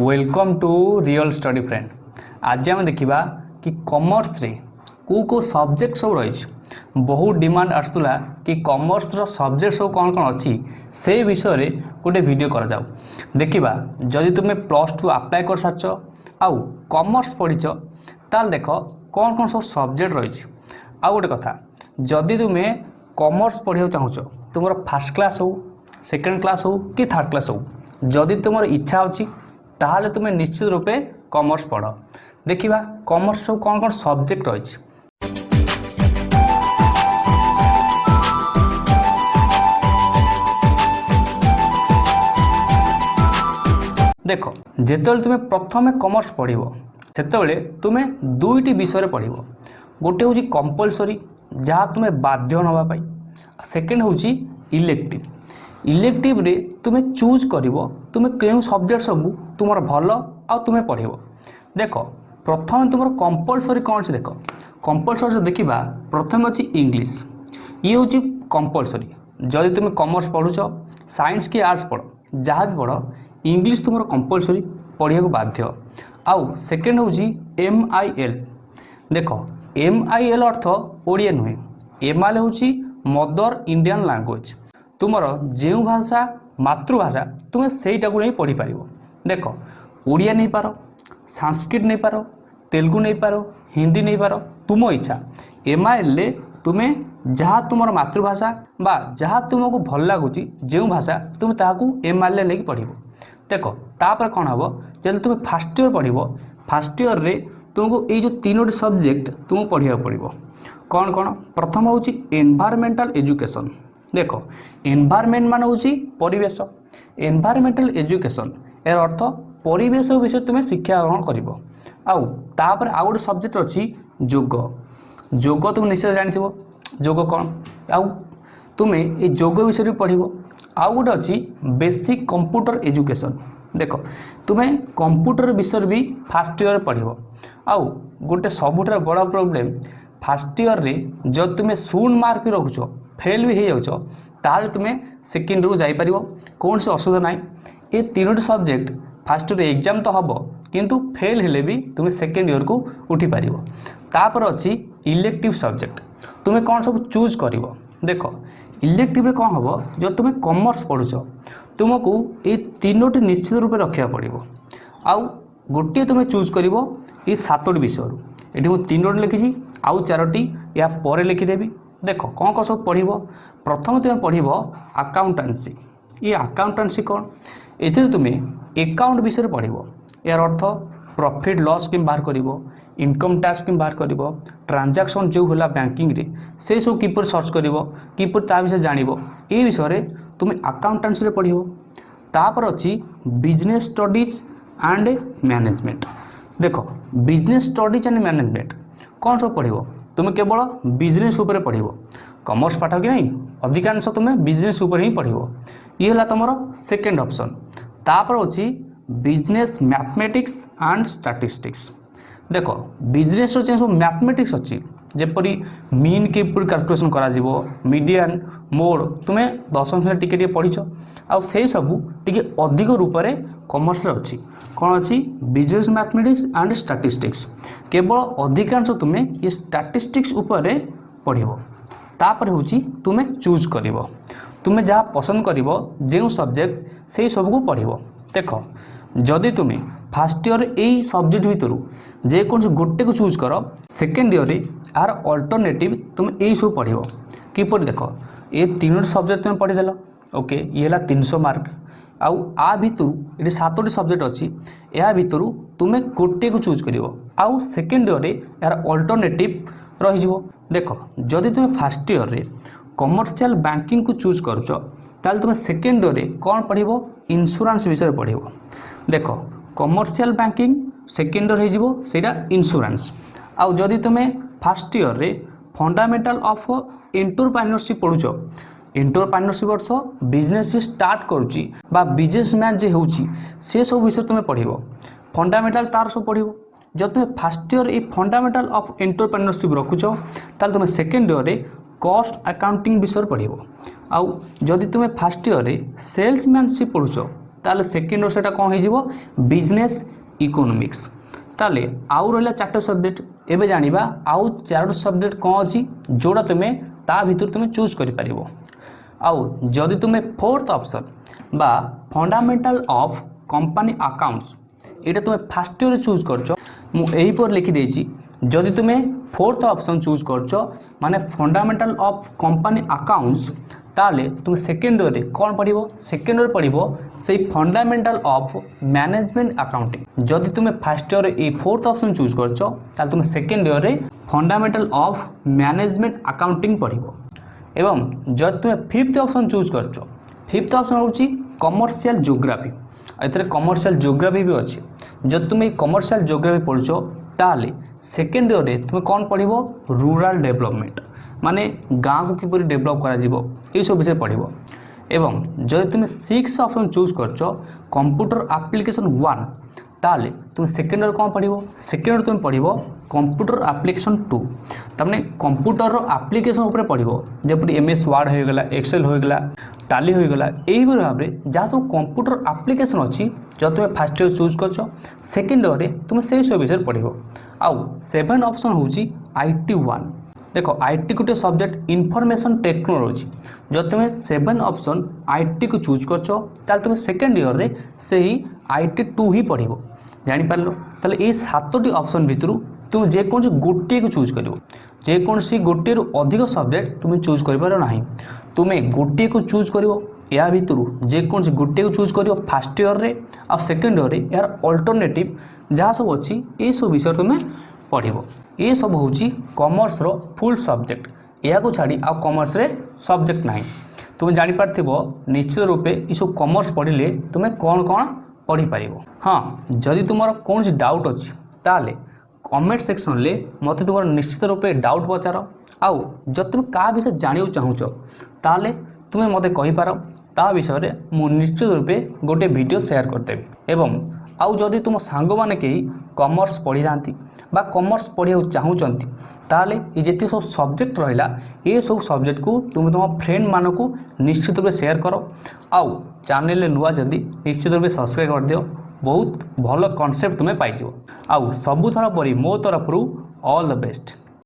welcome to real study friend ଆଜି ଆମେ ଦେଖିବା କି କମର୍ସରେ କେଉଁ କେଉଁ ସବଜେକ୍ଟ ସବୁ ରହିଛି ବହୁ ଡିମାଣ୍ଡ ଆସୁଥିଲା କି କମର୍ସର ସବଜେକ୍ଟ ସବୁ କ'ଣ କ'ଣ ଅଛି ସେ ବିଷୟରେ ଗୋଟେ ଭିଡ଼ିଓ କରାଯାଉ ଦେଖିବା ଯଦି ତୁମେ ପ୍ଲସ୍ ଟୁ ଆପ୍ଲାଏ କରିସାରିଛ ଆଉ କମର୍ସ ପଢ଼ିଛ ତାହେଲେ ଦେଖ କ'ଣ କ'ଣ ସବୁ ସବଜେକ୍ଟ ରହିଛି ଆଉ ଗୋଟେ କଥା ଯଦି ତୁମେ କମର୍ସ ପଢ଼ିବାକୁ ଚାହୁଁଛ ତୁମର ଫାର୍ଷ୍ଟ କ୍ଲାସ୍ ହେଉ ସେକେଣ୍ଡ କ୍ଲାସ୍ ହେଉ କି ଥାର୍ଡ଼ କ୍ଲାସ୍ ହେଉ ଯଦି ତୁମର ଇଚ୍ଛା ଅଛି তাহলে তুমি নিশ্চিত রূপে কমর্স পড় ଦେଖିବା କମର୍ସ ସବୁ କ'ଣ କ'ଣ ସବଜେକ୍ଟ ରହିଛି ଦେଖ ଯେତେବେଳେ ତୁମେ ପ୍ରଥମେ କମର୍ସ ପଢ଼ିବ ସେତେବେଳେ ତୁମେ ଦୁଇଟି ବିଷୟରେ ପଢ଼ିବ ଗୋଟେ ହେଉଛି କମ୍ପଲସରୀ ଯାହା ତୁମେ ବାଧ୍ୟ ନେବା ପାଇଁ ସେକେଣ୍ଡ ହେଉଛି ଇଲେକ୍ଟିଭ୍ ইলেকটিভ্রে তুমি ଚୁଜ୍ କରିବ ତୁମେ କେଉଁ ସବଜେକ୍ଟ ସବୁ ତୁମର ଭଲ ଆଉ ତୁମେ ପଢ଼ିବ ଦେଖ ପ୍ରଥମେ ତୁମର କମ୍ପଲସରି କ'ଣ ଅଛି ଦେଖ କମ୍ପଲସରି ଯଦି ଦେଖିବା ପ୍ରଥମେ ଅଛି ଇଂଲିଶ ଇଏ ହେଉଛି କମ୍ପଲସରି ଯଦି ତୁମେ କମର୍ସ ପଢ଼ୁଛ ସାଇନ୍ସ କି ଆର୍ଟ୍ସ ପଢ଼ ଯାହା ବି ପଢ଼ ଇଂଲିଶ ତୁମର କମ୍ପଲସରି ପଢ଼ିବାକୁ ବାଧ୍ୟ ଆଉ ସେକେଣ୍ଡ ହେଉଛି ଏମ୍ ଆଇ ଏଲ୍ ଦେଖ ଏମ୍ ଆଇ ଏଲ୍ ଅର୍ଥ ଓଡ଼ିଆ ନୁହେଁ ଏମ୍ ଆଇ ଏଲ୍ ହେଉଛି ମଦର ଇଣ୍ଡିଆନ୍ ଲାଙ୍ଗୁଏଜ୍ ତୁମର ଯେଉଁ ଭାଷା ମାତୃଭାଷା ତୁମେ ସେଇଟାକୁ ନେଇ ପଢ଼ିପାରିବ ଦେଖ ଓଡ଼ିଆ ନେଇପାର ସାଂସ୍କ୍ରିଟ୍ ନେଇପାର ତେଲୁଗୁ ନେଇପାର ହିନ୍ଦୀ ନେଇପାର ତୁମ ଇଚ୍ଛା ଏମ୍ଆଇଏଲ୍ରେ ତୁମେ ଯାହା ତୁମର ମାତୃଭାଷା ବା ଯାହା ତୁମକୁ ଭଲ ଲାଗୁଛି ଯେଉଁ ଭାଷା ତୁମେ ତାହାକୁ ଏମ୍ଆଇଏଲ୍ରେ ନେଇକି ପଢ଼ିବ ଦେଖ ତାପରେ କ'ଣ ହେବ ଯଦି ତୁମେ ଫାର୍ଷ୍ଟ ଇୟର୍ ପଢ଼ିବ ଫାର୍ଷ୍ଟ ଇୟର୍ରେ ତୁମକୁ ଏଇ ଯେଉଁ ତିନୋଟି ସବଜେକ୍ଟ ତୁମକୁ ପଢ଼ିବାକୁ ପଡ଼ିବ କ'ଣ କ'ଣ ପ୍ରଥମ ହେଉଛି ଏନ୍ଭାରମେଣ୍ଟାଲ୍ ଏଜୁକେସନ୍ ଦେଖ ଏନ୍ଭାରମେଣ୍ଟ ମାନ ହେଉଛି ପରିବେଶ ଏନ୍ଭାରମେଣ୍ଟାଲ ଏଜୁକେସନ୍ ଏହାର ଅର୍ଥ ପରିବେଶ ବିଷୟରେ ତୁମେ ଶିକ୍ଷା ଗ୍ରହଣ କରିବ ଆଉ ତାପରେ ଆଉ ଗୋଟେ ସବଜେକ୍ଟ ଅଛି ଯୋଗ ଯୋଗ ତୁମେ ନିଶ୍ଚୟ ଜାଣିଥିବ ଯୋଗ କ'ଣ ଆଉ ତୁମେ ଏ ଯୋଗ ବିଷୟରେ ପଢ଼ିବ ଆଉ ଗୋଟେ ଅଛି ବେସିକ୍ କମ୍ପ୍ୟୁଟର ଏଜୁକେସନ୍ ଦେଖ ତୁମେ କମ୍ପ୍ୟୁଟର ବିଷୟରେ ବି ଫାର୍ଷ୍ଟ ଇୟର୍ ପଢ଼ିବ ଆଉ ଗୋଟେ ସବୁଠାରୁ ବଡ଼ ପ୍ରୋବ୍ଲେମ୍ ফার্স্ট ইয়র্রে যদি তুমি শূন্য মার্ক রখুছ ফেল বি হয়ে যাচ্ছ তাহলে তুমি সেকেন্ড রু যাইপার কৌশি অসুবিধা নাই এ তিনোটি সবজেক্ট ফার্স্ট ইয়র এক্সাম তো হব কিন্তু ফেল হলে বি তুমি সেকেন্ড ইয়রকু উঠিপার তাপরে অছি ইলেকটিভ সবজেক্ট তুমি কোণ সব চুজ করব দেখ ইলেকটিভে কম হব যদি তুমি কমর্স পড়ুছ তুমি এই তিনোটি নিশ্চিত রূপে রক্ষা পড়ব আউ গোটিয়ে তুমি চুজ করব এই সাতটি বিষয় এটি মু তিনোটি লিখিছি ଆଉ ଚାରୋଟି ୟା ପରେ ଲେଖିଦେବି ଦେଖ କ'ଣ କ'ଣ ସବୁ ପଢ଼ିବ ପ୍ରଥମେ ତୁମେ ପଢ଼ିବ ଆକାଉଣ୍ଟାନ୍ସି ଏ ଆକାଉଣ୍ଟାନ୍ସି କ'ଣ ଏଥିରେ ତୁମେ ଏକାଉଣ୍ଟ ବିଷୟରେ ପଢ଼ିବ ଏହାର ଅର୍ଥ ପ୍ରଫିଟ୍ ଲସ୍ କେମିତି ବାହାର କରିବ ଇନକମ୍ ଟ୍ୟାକ୍ସ କେମିତି ବାହାର କରିବ ଟ୍ରାନଜାକ୍ସନ୍ ଯେଉଁ ହେଲା ବ୍ୟାଙ୍କିଂରେ ସେସବୁ କିପରି ସର୍ଚ୍ଚ କରିବ କିପରି ତା ବିଷୟରେ ଜାଣିବ ଏ ବିଷୟରେ ତୁମେ ଆକାଉଣ୍ଟାନ୍ସିରେ ପଢ଼ିବ ତାପରେ ଅଛି ବିଜନେସ୍ ଷ୍ଟଡିଜ୍ ଆଣ୍ଡ ମ୍ୟାନେଜମେଣ୍ଟ ଦେଖ ବିଜନେସ୍ ଷ୍ଟଡ଼ିଜ୍ ଆଣ୍ଡ ମ୍ୟାନେଜମେଣ୍ଟ କ'ଣ ସବୁ ପଢ଼ିବ ତୁମେ କେବଳ ବିଜନେସ୍ ଉପରେ ପଢ଼ିବ କମର୍ସ ପାଠ କି ନାହିଁ ଅଧିକାଂଶ ତୁମେ ବିଜନେସ୍ ଉପରେ ହିଁ ପଢ଼ିବ ଇଏ ହେଲା ତୁମର ସେକେଣ୍ଡ ଅପସନ୍ ତାପରେ ହେଉଛି ବିଜନେସ୍ ମ୍ୟାଥମେଟିକ୍ସ ଆଣ୍ଡ ଷ୍ଟାଟିଷ୍ଟିକ୍ସ ଦେଖ ବିଜନେସ୍ର ଯେଉଁ ସବୁ ମ୍ୟାଥମେଟିକ୍ସ ଅଛି ଯେପରି ମିନ୍ କିପରି କାଲକୁଲେସନ୍ କରାଯିବ ମିଡ଼ିଆନ୍ ମୋଡ଼ ତୁମେ ଦଶମ ଶ୍ରେଣୀ ଟିକେ ଟିକେ ପଢ଼ିଛ ଆଉ ସେଇ ସବୁ ଟିକେ ଅଧିକ ରୂପରେ କମର୍ସରେ ଅଛି କ'ଣ ଅଛି ବିଜନେସ୍ ମ୍ୟାଥମେଟିକ୍ସ ଆଣ୍ଡ ଷ୍ଟାଟିଷ୍ଟିକ୍ସ କେବଳ ଅଧିକାଂଶ ତୁମେ ଏ ଷ୍ଟାଟିଷ୍ଟିକ୍ସ ଉପରେ ପଢ଼ିବ ତାପରେ ହେଉଛି ତୁମେ ଚୁଜ୍ କରିବ ତୁମେ ଯାହା ପସନ୍ଦ କରିବ ଯେଉଁ ସବଜେକ୍ଟ ସେଇ ସବୁକୁ ପଢ଼ିବ ଦେଖ ଯଦି ତୁମେ ফার্স্ট ইয়ার এই সবজেক্ট ভিতর যে কোনসি গোটে কু চুজ কর সেকেন্ড ইয়ারে আর অল্টরনেটিভ তুমি এই সব পড়িব কিপর দেখ এ তিনোটি সবজেক্ট তুমি পড়িদেল ওকে ইয়ে হল তিনশো মার্ক আউ আ ভিতর এটি সাতটি সবজেক্ট অছি এ ভিতর তুমি গোটিয়ে চুজ করব আউ সেকেন্ড ইয়রে এর অল্টরনেটিভ রহিযোগ দেখ যদি তুমি ফার্স্ট ইয়রে কমর্সিয়াল ব্যাঙ্কিং কু চুজ করছ তাহলে তুমি সেকেন্ড ইয়রে কম পড়ব ইন্সুরান্স বিষয়ে পড়ব দেখ কমর্সিয়াল ব্যাঙ্কিং সেকেন্ড ইয়র হয়ে সেটা ইন্সুরান্স আউ যদি তুমি ফার্স্ট ইয়রে ফন্ডামেন্টাল অফ ইন্টরপ্রেনরশিপ পড়ুছ এন্টরপ্রেନরশিপ অর্থ ବିଜନେସ୍ ଷ୍ଟାର୍ଟ କରୁଛି ବା ବିଜନେସମ୍ୟାନ୍ ଯେ ହେଉଛି ସେସବୁ ବିଷୟରେ ତୁମେ ପଢ଼ିବ ଫଣ୍ଡାମେଣ୍ଟାଲ ତାର ସବୁ ପଢ଼ିବ ଯଦି ତୁମେ ଫାର୍ଷ୍ଟ ଇୟର ଏଇ ଫଣ୍ଡାମେଣ୍ଟାଲ ଅଫ୍ ଏଣ୍ଟରପ୍ରେନରସିପ୍ ରଖୁଛ ତାହେଲେ ତୁମେ ସେକେଣ୍ଡ ଇୟରରେ କଷ୍ଟ ଆକାଉଣ୍ଟିଂ ବିଷୟରେ ପଢ଼ିବ ଆଉ ଯଦି ତୁମେ ଫାର୍ଷ୍ଟ ଇୟରରେ ସେଲ୍ସମ୍ୟାନସିପ୍ ପଢ଼ୁଛ ତାହେଲେ ସେକେଣ୍ଡ ଇୟର ସେଇଟା କ'ଣ ହେଇଯିବ ବିଜନେସ୍ ଇକୋନୋମିକ୍ସ তাহলে আউ রহিলা চারটে সবজেক্ট এবে জাঁয়া আউ চারোটি সবজেক্ট কম অছি যেটা তুমি তা ভিতর তুমি চুজ করে পারিব ଆଉ ଯଦି ତୁମେ ଫୋର୍ଥ ଅପସନ୍ ବା ଫଣ୍ଡାମେଣ୍ଟାଲ ଅଫ୍ କମ୍ପାନୀ ଆକାଉଣ୍ଟସ୍ ଏଇଟା ତୁମେ ଫାର୍ଷ୍ଟ ଇୟର୍ରେ ଚୁଜ୍ କରିଛ ମୁଁ ଏହିପରି ଲେଖିଦେଇଛି ଯଦି ତୁମେ ফোর্থ অপশন চুজ করছো মানে ফন্ডামেন্টাল অফ কোম্পানি আকাউন্টস তাহলে তুমি সেকেন্ড ওয়ে কোণ পড়ব সেকেন্ড ওয়ে পড়ব সেই ফন্ডামেন্টাল অফ ম্যানেজমেন্ট আকাউন্টিং যদি তুমি ফার্স্ট ইয়ারে এই ফোর্থ অপশন চুজ করছো তাহলে তুমি সেকেন্ড ইয়ারে ফন্ডামেন্টাল অফ ম্যানেজমেন্ট আকাউন্টিং পড়ব ଏବଂ ଯଦି ତୁମେ ଫିଫ୍ଥ ଅପସନ୍ ଚୁଜ୍ କରିଛ ଫିଫ୍ଥ ଅପସନ୍ ହେଉଛି କମର୍ସିଆଲ ଜୋଗ୍ରାଫି ଏଥିରେ କମର୍ସିଆଲ ଜୋଗ୍ରାଫି ବି ଅଛି ଯଦି ତୁମେ କମର୍ସିଆଲ ଜୋଗ୍ରାଫି ପଢ଼ୁଛ ତାହେଲେ ସେକେଣ୍ଡ ଇୟର୍ରେ ତୁମେ କ'ଣ ପଢ଼ିବ ରୁରାଲ ଡେଭଲପମେଣ୍ଟ ମାନେ ଗାଁକୁ କିପରି ଡେଭଲପ୍ କରାଯିବ ଏଇସବୁ ବିଷୟରେ ପଢ଼ିବ ଏବଂ ଯଦି ତୁମେ ସିକ୍ସ ଅପସନ୍ ଚୁଜ୍ କରିଛ କମ୍ପ୍ୟୁଟର ଆପ୍ଲିକେସନ୍ ୱାନ୍ তাহলে তুমি সেকেন্ডর কম পড়ব সেকেন্ডর তুমি পড়ব কম্পুটর আপ্লিকেসন টু তারপরে কম্পুটর আপ্লিকেসন উপরে পড়ব যেপরি এম এস ওয়ার্ড হয়ে গলা এক্সেল হয়ে গলা টালি হয়ে গলা এইভাবে ভাবে যা সব কম্পুটর আপ্লিকেসন অছি যদি তুমি ফার্স্ট ইয়ার চুজ করছ সেকেন্ড ইয়ারে তুমি সেই সব বিষয়ে পড়ব আউ সেভেন অপশন হচ্ছে আইটি ওয়ান দেখ আইটি গোটে সবজেক্ট ইনফরমেশন টেকনোলোজি যদি তুমি সেভেন অপশন আইটি কু চুজ করছ তাহলে তুমি সেকেন্ড ইয়ারে সেই আইটি টু হি পড়ব ଜାଣିପାରିଲ ତାହେଲେ ଏଇ ସାତଟି ଅପସନ୍ ଭିତରୁ তুমি যেকোন গোটিয়ে চুজ করব যেকোন গোটিয়ে অধিক সবজেক্ট তুমি চুজ করবার না তুমি গোটিয়ে চুজ করব এর ভিতর যেকোন গোটিয়ে চুজ করব ফার্স্ট ইয়র্রে আকেন্ড ইয়র্রে এর অল্টরনেটিভ যা সব অছি এইসব বিষয়ে তুমি পড়ব এসব হচ্ছে কমর্সর ফুল সবজেক্ট এখন ছাড়ি আমর্সে সবজেক্ট না তুমি জাঁপার নিশ্চিত রূপে এইসব কমর্স পড়লে তুমি কম কম ପଢ଼ିପାରିବ ହଁ ଯଦି ତୁମର କୌଣସି ଡାଉଟ୍ ଅଛି ତାହେଲେ କମେଣ୍ଟ ସେକ୍ସନରେ ମୋତେ ତୁମର ନିଶ୍ଚିତ ରୂପେ ଡାଉଟ୍ ପଚାର ଆଉ ଯଦି ତୁମେ କାହା ବିଷୟରେ ଜାଣିବାକୁ ଚାହୁଁଛ ତାହେଲେ ତୁମେ ମୋତେ କହିପାର ତା ବିଷୟରେ ମୁଁ ନିଶ୍ଚିତ ରୂପେ ଗୋଟିଏ ଭିଡ଼ିଓ ସେୟାର କରିଦେବି ଏବଂ ଆଉ ଯଦି ତୁମ ସାଙ୍ଗମାନେ କେହି କମର୍ସ ପଢ଼ିଥାନ୍ତି ବା କମର୍ସ ପଢ଼ିବାକୁ ଚାହୁଁଛନ୍ତି ତାହେଲେ ଏ ଯେତିକି ସବୁ ସବଜେକ୍ଟ ରହିଲା ଏସବୁ ସବଜେକ୍ଟକୁ ତୁମେ ତୁମ ଫ୍ରେଣ୍ଡମାନଙ୍କୁ ନିଶ୍ଚିତ ରୂପେ ସେୟାର କର ଆଉ ଚ୍ୟାନେଲରେ ନୂଆ ଯଦି ନିଶ୍ଚିତ ରୂପେ ସବସ୍କ୍ରାଇବ୍ କରିଦିଅ ବହୁତ ଭଲ କନସେପ୍ଟ ତୁମେ ପାଇଯିବ ଆଉ ସବୁଥର ପରି ମୋ ତରଫରୁ ଅଲ୍ ଦ ବେଷ୍ଟ